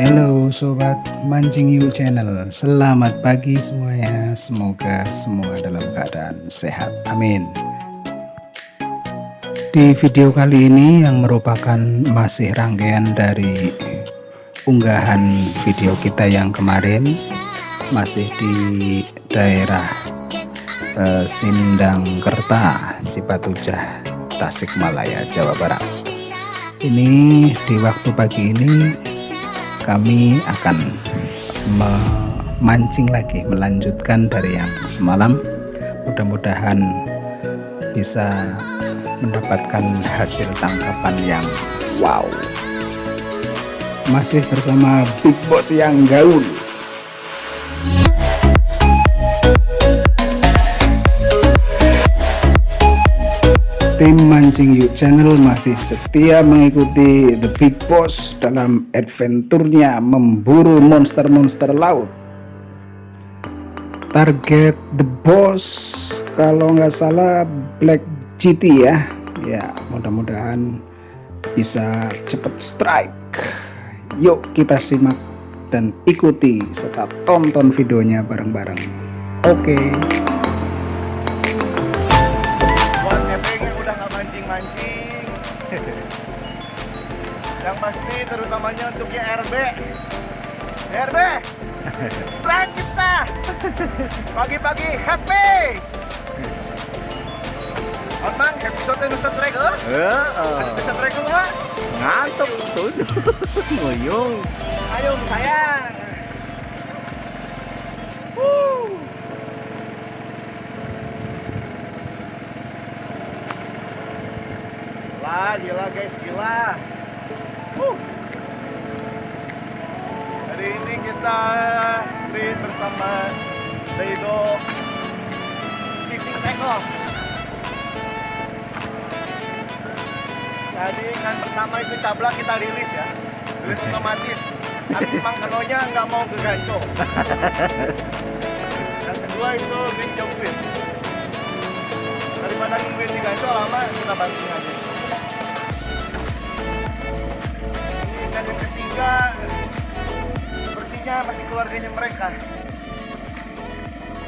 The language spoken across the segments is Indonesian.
Halo sobat mancing yuk channel. Selamat pagi semuanya. Semoga semua dalam keadaan sehat. Amin. Di video kali ini yang merupakan masih rangkaian dari unggahan video kita yang kemarin Masih di daerah eh, Sindang Kerta Cipatujah Tasikmalaya Jawa Barat. Ini di waktu pagi ini kami akan memancing lagi melanjutkan dari yang semalam. Mudah-mudahan bisa mendapatkan hasil tangkapan yang wow. Masih bersama Big Boss yang gaul tim Mancing Yuk Channel masih setia mengikuti The Big Boss dalam adventurnya memburu monster-monster laut. Target The Boss kalau nggak salah Black GT ya. Ya, mudah-mudahan bisa cepet strike. Yuk kita simak dan ikuti serta tonton videonya bareng-bareng. Oke. Okay. yang pasti terutamanya untuk YRB YRB strike kita pagi-pagi happy Otman, episode nusa trek eh? Heeh. Nusa trek enggak? Ngantuk tuh. Ngoyong. Ayo sayang. Woo. Lah, gila guys, gila. Uh. Hari ini kita main bersama Daido Fishing Tackle. Tadi kan pertama itu cabla kita rilis ya, rilis otomatis. Habis mangkanonya nggak mau ke ganco. Yang kedua itu green jobfish. Daripada nungguin di ganco lama, kita banting aja. Ketiga sepertinya masih keluarganya mereka.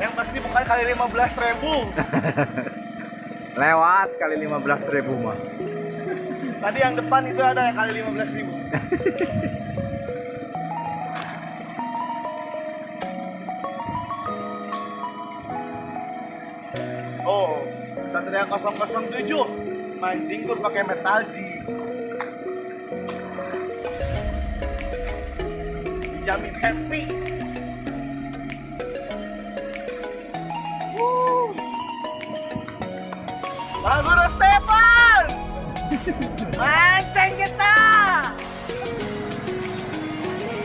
Yang pasti bukan kali 15 ribu. Lewat kali 15 ribu mah tadi yang depan itu ada yang kali 15 ribu. Oh Satria 007 mancing gue pakai metalji dijamin happy Woo. Baguro Stefan mancing kita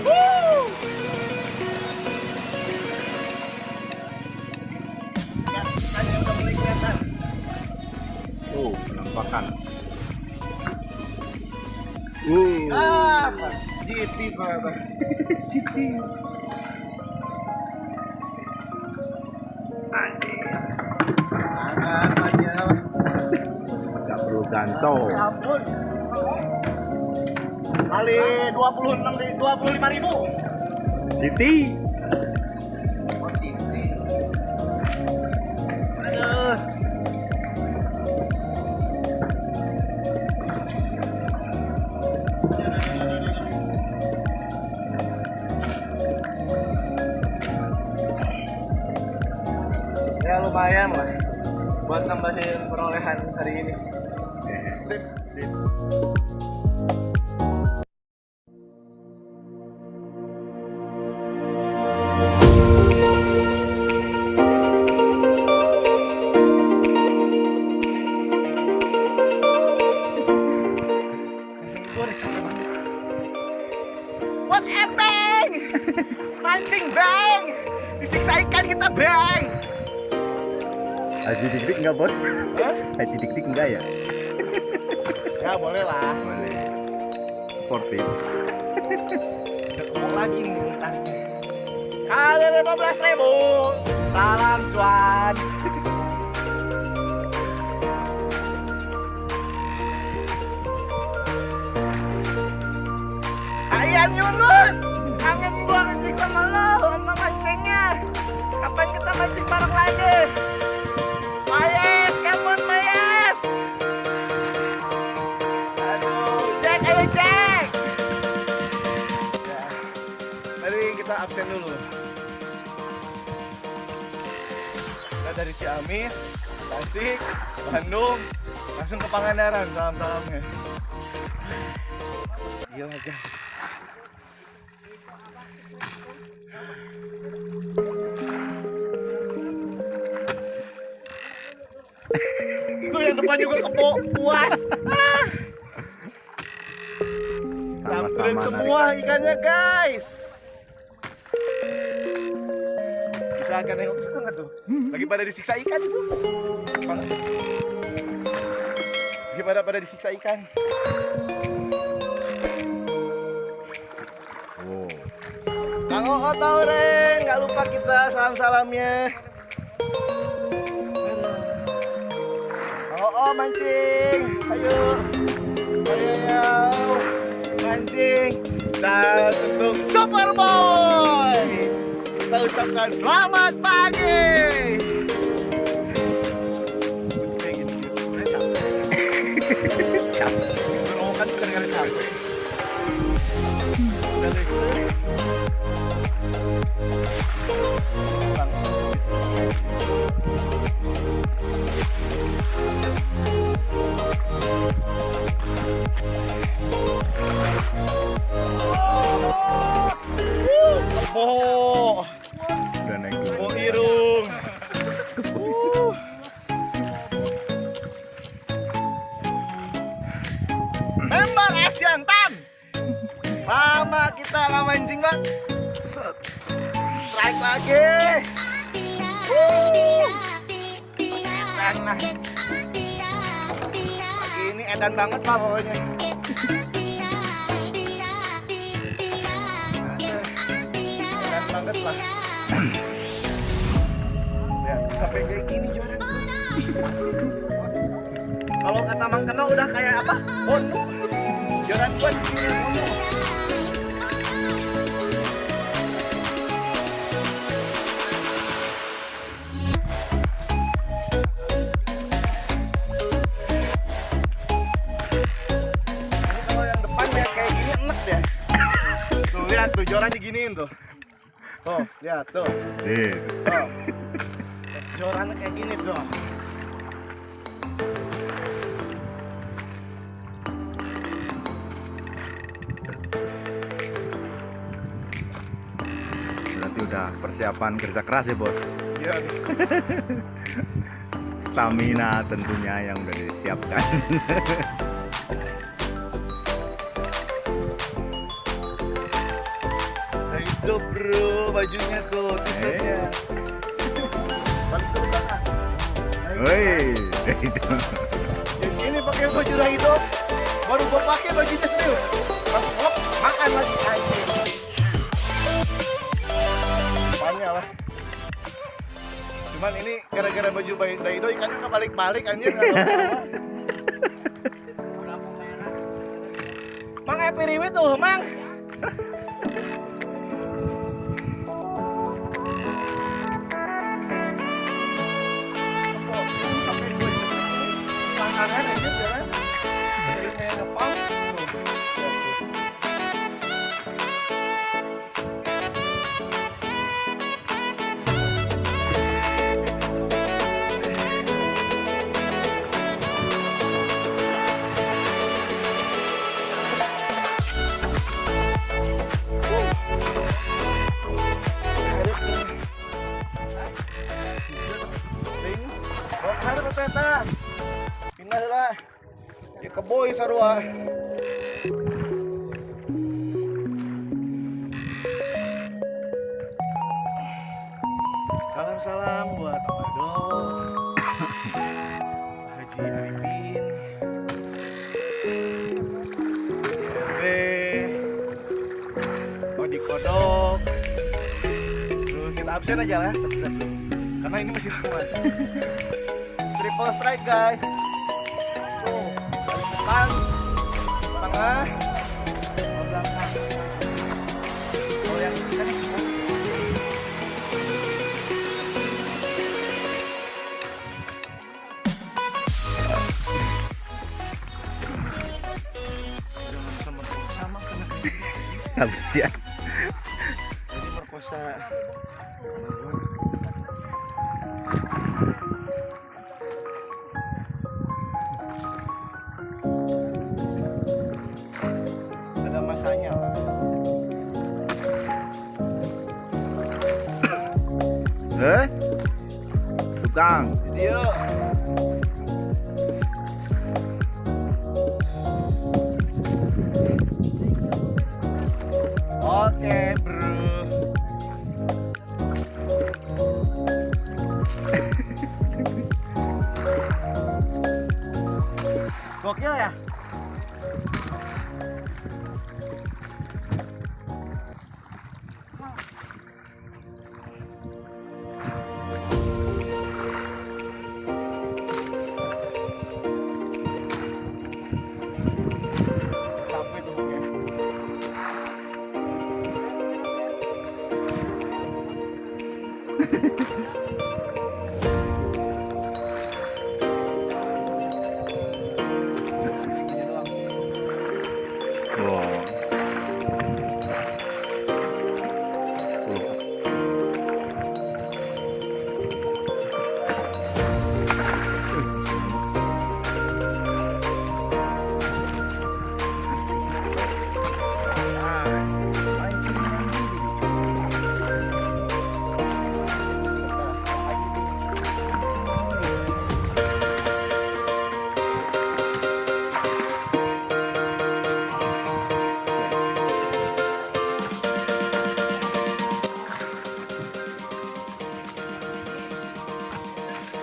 Woo. Ya, tadi udah mulai kelihatan. oh penampakan Uh. Ah, GT ternyata. GT Anjing. Aja. nggak perlu ganco Ya ampun. Kali 26 ri- 25 ribu. GT lumayan lah buat nambahin perolehan hari ini. Sip, sip. Haji dik dik nggak ya Ya boleh lah. boleh sportif Ketemu lagi nih utangnya. Kali 15 ribu. Salam cuan. Ayan Yunus. kangen gua mancing sama lo sama mancingnya kapan kita mancing bareng lagi absen dulu kita dari Ciamis Tasik Bandung langsung ke Pangandaran salam-salamnya gila guys Tuh yang depan juga kepo puas. Ah. Samperin Sama-sama semua ikannya guys. Bisa akan nengok itu nggak tuh? Lagi pada disiksa ikan itu. Lagi pada pada disiksa ikan. Wow. Kang Oo Tauren, nggak lupa kita salam-salamnya. Kang Oo mancing, ayo, ayo ya, mancing. Dan untuk Superboy, kita ucapkan edan banget pak pokoknya. Edan banget lah. Ya, sampai kayak gini Joran. Kalau kata Mang Keno udah kayak apa? Bono. Joran di sini Joran diginiin tuh. Tuh, lihat tuh. Eh, Tuh. Tes Joran kayak gini tuh. berarti udah persiapan kerja keras ya bos. Iya. Stamina tentunya yang udah disiapkan. Itu bro bajunya tuh t-shirtnya. Balik ke belakang. Nah, itu. Woi. Yang ini pakai baju dah itu. Baru gua pakai bajunya serius. Langsung hop, makan lagi anjing. Banyak lah. Cuman ini gara-gara baju Daido ikannya kebalik-balik anjir. Mang Epi Riwi tuh, Mang. Ya keboy sarua. Salam-salam buat Ado, Haji Ebe, Odi Kodok. Terus kita absen aja lah. Karena ini masih lama. Triple strike guys depan ya Video. Oke, bro. Gokil ya?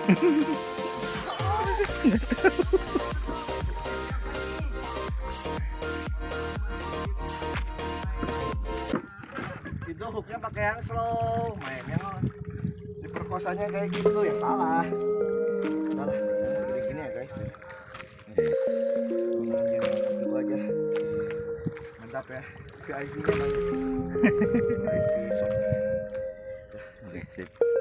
Itu hooknya pakai yang slow. Mainnya diperkosanya kayak gitu ya salah. Salah kayak gini ya guys. Yes. Gunain itu aja. Mantap ya. VIP nya bagus. VIP shop Sip, sip.